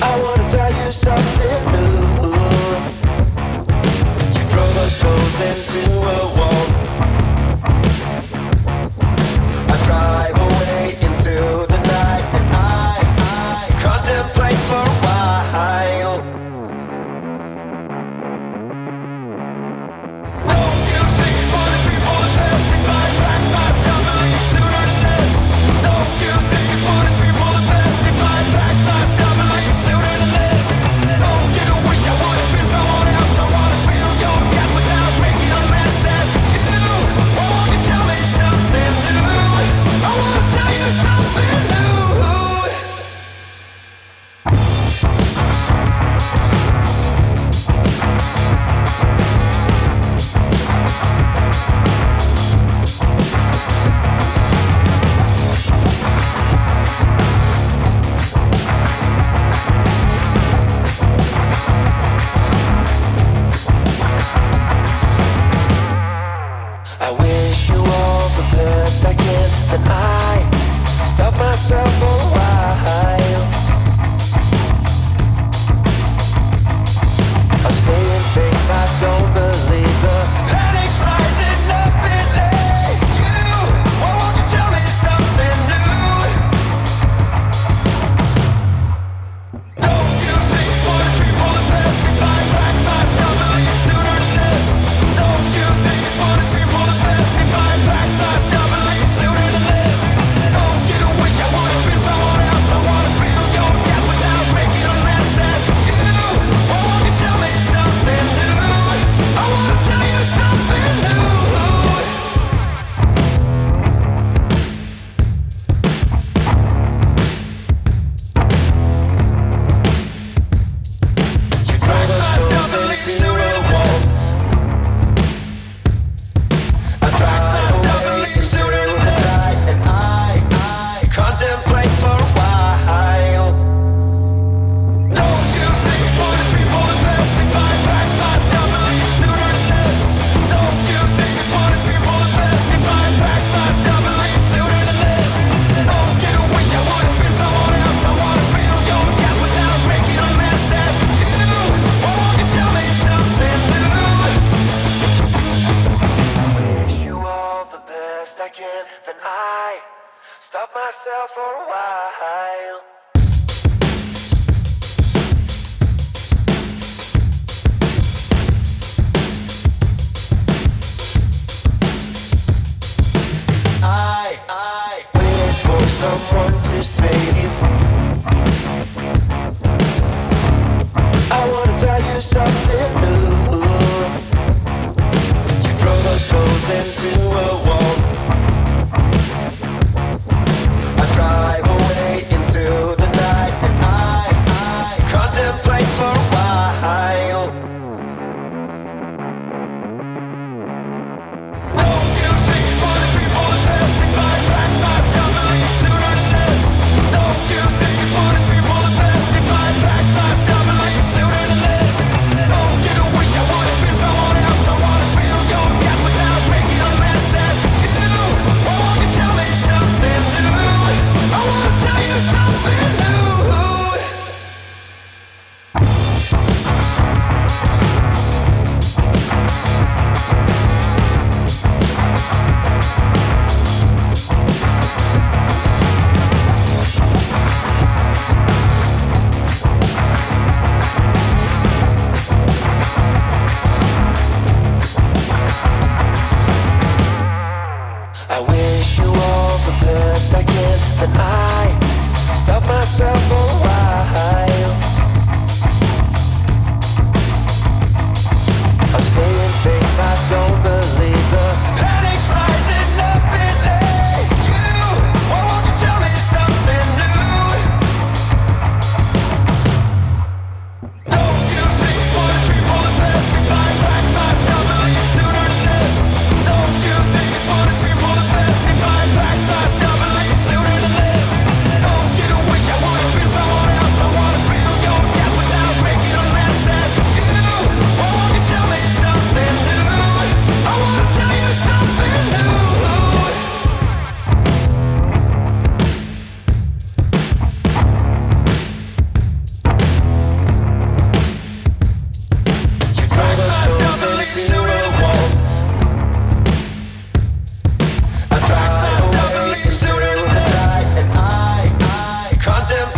I wanna tell you something new. stop myself for a while. I, I waited for someone to save.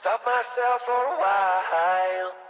Stop myself for a while.